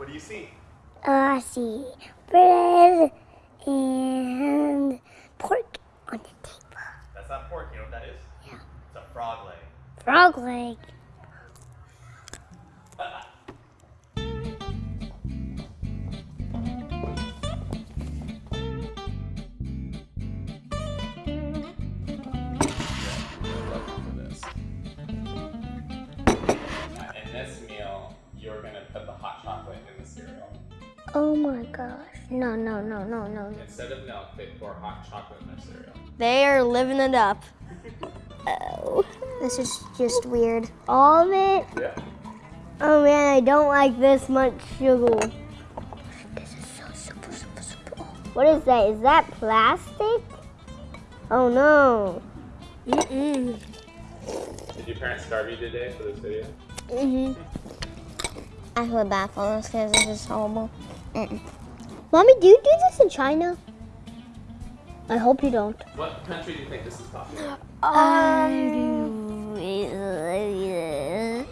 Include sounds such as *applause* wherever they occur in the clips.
What do you see? Uh, I see bread and pork on the table. That's not pork. You know what that is? Yeah. It's a frog leg. Frog leg. You're gonna put the hot chocolate in the cereal. Oh my gosh. No, no, no, no, no. Instead of milk, they pour hot chocolate in their cereal. They are living it up. *laughs* Oh. This is just weird. All of it? Yeah. Oh man, I don't like this much sugar. This is so super, super, super. What is that? Is that plastic? Oh no. Mm-mm. Did your parents starve you today for this video? Mm-hmm. I feel bad for this because this is horrible. Mm-mm. Mommy, do you do this in China? I hope you don't. What country do you think this is popular? Um,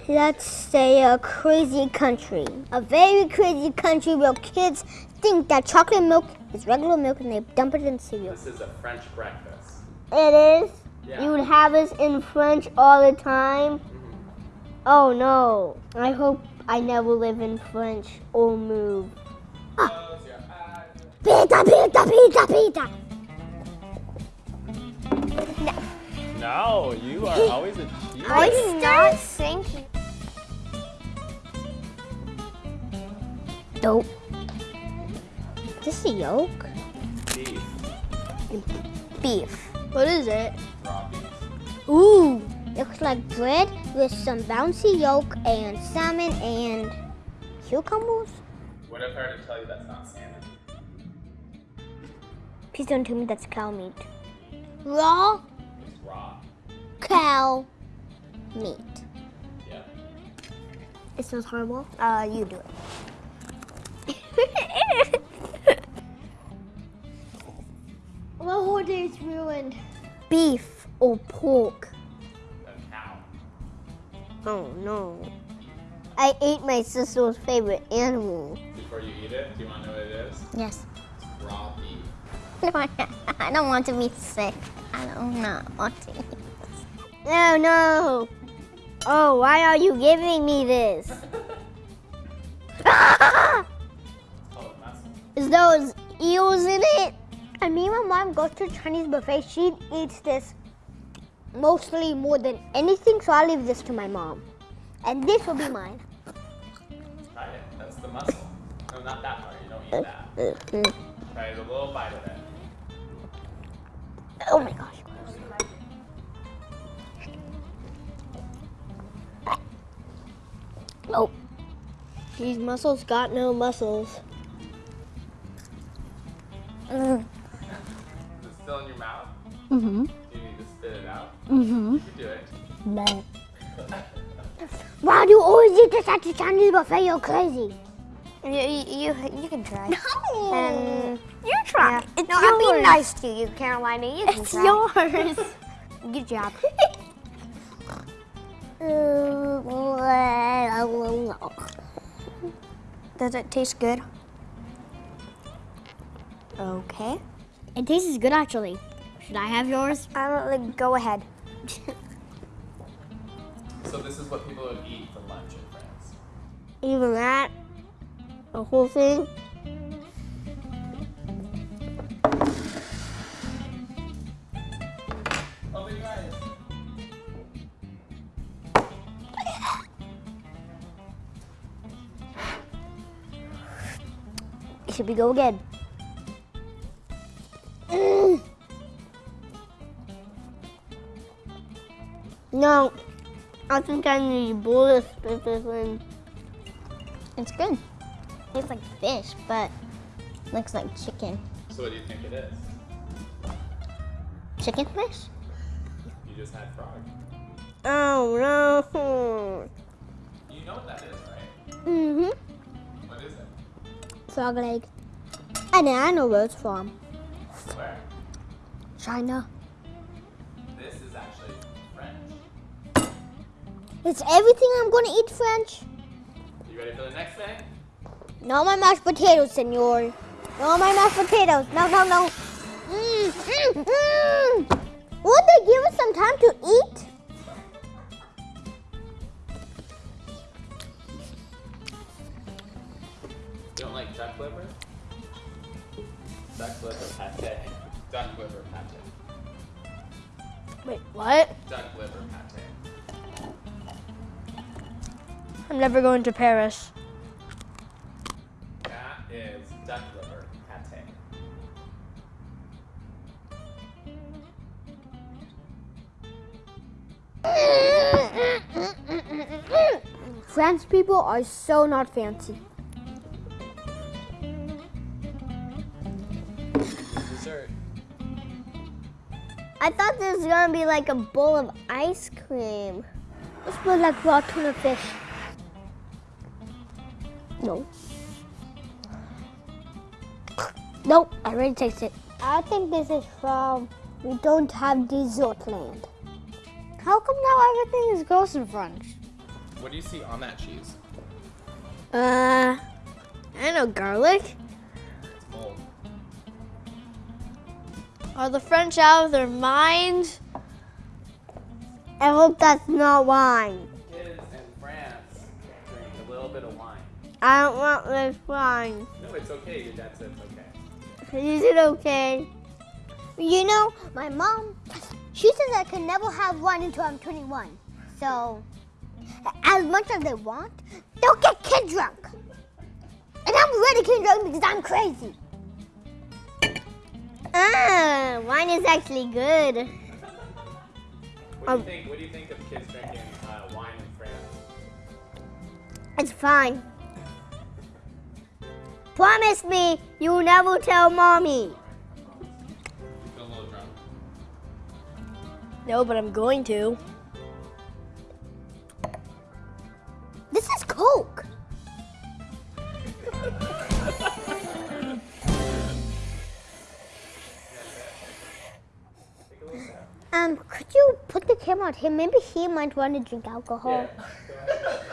let's say a crazy country. A very crazy country where kids think that chocolate milk is regular milk and they dump it in cereal. This is a French breakfast. It is? Yeah. You would have this in French all the time? Oh no. I hope I never live in French or move. Close your eyes. Pizza, pizza, pizza, pizza. No, you are always a cheater. I do not think. Dope. This a yolk? Beef. Beef. What is it? Raw beef. Ooh, looks like bread with some bouncy yolk and salmon and cucumbers. What if I were to tell you that's not salmon? Please don't tell me that's cow meat. Raw It's raw. Cow meat. Yeah. It smells horrible. Uh, you do it. *laughs* My whole day is ruined. Beef or pork? A cow. Oh no. I ate my sister's favorite animal. Before you eat it, do you want to know what it is? Yes. It's raw beef. I don't want to be sick. I don't not want to. eat No, no. Oh, why are you giving me this? Oh, *laughs* *laughs* Is those eels in it? And me and my mom goes to Chinese buffet. She eats this mostly more than anything, so I'll leave this to my mom. And this will be *laughs* mine. Try it. That's the muscle. No, not that part. You don't eat that. Try a little bite of it. Oh my gosh. Nope. These mussels got no muscles. Mm. Is it still in your mouth? Mm-hmm. Out? Mm-hmm. You do it. Why do you always eat this at the Chinese buffet? You're crazy. You, you, you can try. No. And you try. yeah. It's no, I'm being yours. nice to you, Carolina. You can It's try. yours. *laughs* Good job. *laughs* Does it taste good? Okay. It tastes good actually. Should I have yours? I don't like, go ahead. So this is what people would eat for lunch in France. Even that? The whole thing? Open your eyes. Should we go again? No, I think I need bullet spit this in. It's good. Tastes like fish, but looks like chicken. So what do you think it is? Chicken fish? You just had frog. Oh no. You know what that is, right? Mm-hmm. What is it? Frog leg. I know, I know where it's from. Where? China. It's everything I'm gonna eat French. You ready for the next thing? No my mashed potatoes, senor. No my mashed potatoes. No, no, no. Mm, mm, mm. Would they give us some time to eat? You don't like duck liver? Duck liver pate. Duck liver pate. Wait, what? Duck liver pate. I'm never going to Paris. That is duck liver pate. French people are so not fancy. Dessert. I thought this was gonna be like a bowl of ice cream. It smells like raw tuna fish. No. Nope, I already tasted it. I think this is from We Don't Have Dessert Land. How come now everything is gross in French? What do you see on that cheese? Uh, I know garlic. It's mold. Are the French out of their minds? I hope that's not wine. I don't want this wine. No, it's okay. Your dad said it's okay. Is it okay? You know, my mom, she says I can never have wine until I'm 21. So, as much as they want, they'll get kid drunk. And I'm already kid drunk because I'm crazy. Ah, wine is actually good. What do you think? What do you think of kids drinking uh, wine in France? It's fine. Promise me you'll never tell mommy. You feel a little drunk. No, but I'm going to. This is Coke. Take a little sip. Um, could you put the camera on him? Maybe he might want to drink alcohol. Yeah. Go *laughs* ahead.